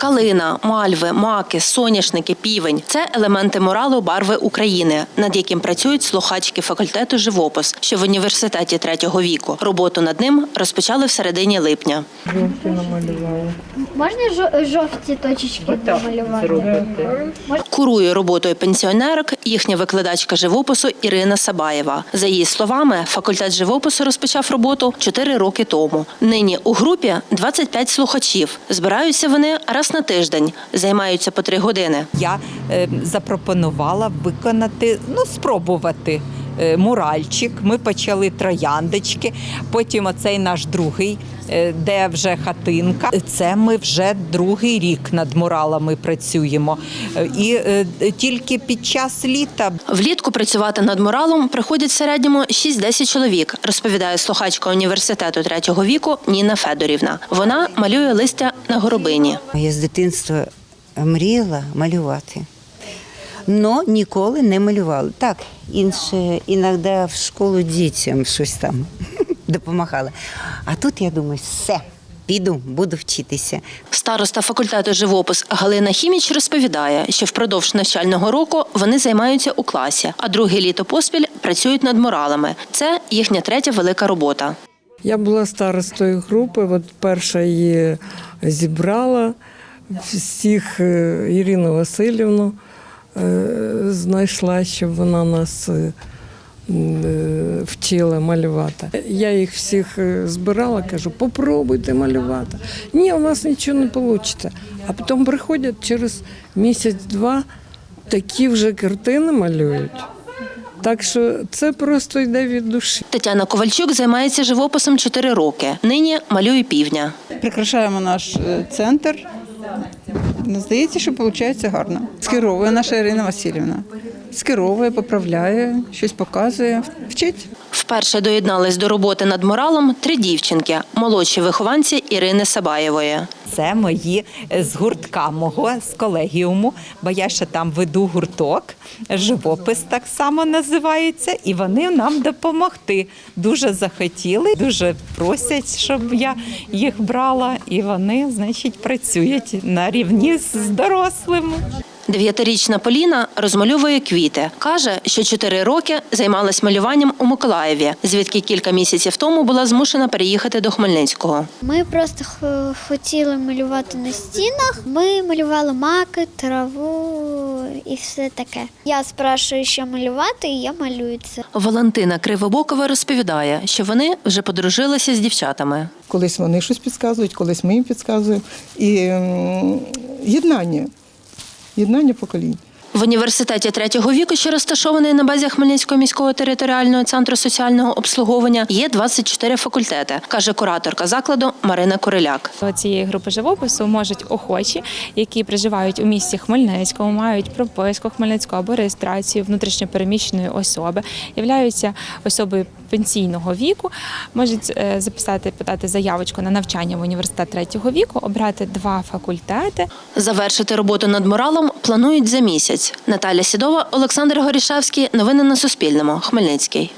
Калина, мальви, маки, соняшники, півень це елементи муралу барви України, над яким працюють слухачки факультету живопис, що в університеті третього віку. Роботу над ним розпочали в середині липня. Можна жо- жовті точечки намалювати? Курує роботою пенсіонерок їхня викладачка живопису Ірина Сабаєва. За її словами, факультет живопису розпочав роботу 4 роки тому. Нині у групі 25 слухачів. Збираються вони раз на тиждень, займаються по три години. Я е, запропонувала виконати, ну спробувати. Е, Муральчик, ми почали трояндочки. Потім оцей наш другий, е, де вже хатинка. Це ми вже другий рік над муралами працюємо. І е, тільки під час літа Влітку працювати над муралом приходять в середньому 6-10 чоловік, розповідає слухачка університету третього віку Ніна Федорівна. Вона малює листя на горобині. Я з дитинства мріяла малювати. Но ніколи не малювала. Так, інше іноді в школу дітям щось там допомагала. А тут я думаю, все, піду, буду вчитися. Староста факультету живопис Галина Хіміч розповідає, що впродовж навчального року вони займаються у класі, а друге літо поспіль працюють над муралами. Це їхня третя велика робота. Я була старостою групи, от перша її зібрала всіх е, Ірину Васильівну знайшла, щоб вона нас е, е, вчила малювати. Я їх всіх е, збирала, кажу, попробуйте малювати. Ні, у вас нічого не вийде. А потім приходять через місяць-два, такі вже картини малюють. Так що це просто йде від душі. Тетяна Ковальчук займається живописом 4 роки. Нині малює півдня. Прикрашаємо наш е, центр. Ну, Здається, що виходить гарно. Скеровує наша Ірина Васильівна. Скеровує, поправляє, щось показує, вчить. Вперше доєднались до роботи над муралом три дівчинки, молодші вихованці Ірини Сабаєвої. це мої е, з гуртка мого з колегіуму, бо я ще там веду гурток, живопис так само називається, і вони нам допомогти. Дуже захотіли, дуже просять, щоб я їх брала, і вони, значить, працюють на рівні з дорослими. Дев'ятирічна Поліна розмальовує квіти. Каже, що чотири роки займалась малюванням у Миколаєві, звідки кілька місяців тому була змушена переїхати до Хмельницького. Ми просто хотіли малювати на стінах. Ми малювали маки, траву і все таке. Я спрашую, що малювати, і я малюю це. Валентина Кривобокова розповідає, що вони вже подружилися з дівчатами. Колись вони щось підказують, колись ми їм підказуємо. І єднання, єднання поколінь. В університеті третього віку, що розташований на базі Хмельницького міського територіального центру соціального обслуговування, є 24 факультети, каже кураторка закладу Марина Куриляк. До цієї групи живопису можуть охочі, які проживають у місті Хмельницькому, мають прописку Хмельницького або реєстрацію внутрішньопереміщеної особи, являються особою пенсійного віку можуть е, записати, подати заявочку на навчання в університет третього віку, обрати два факультети. Завершити роботу над моралом планують за місяць. Наталя Сідова, Олександр Горішевський. Новини на Суспільному. Хмельницький.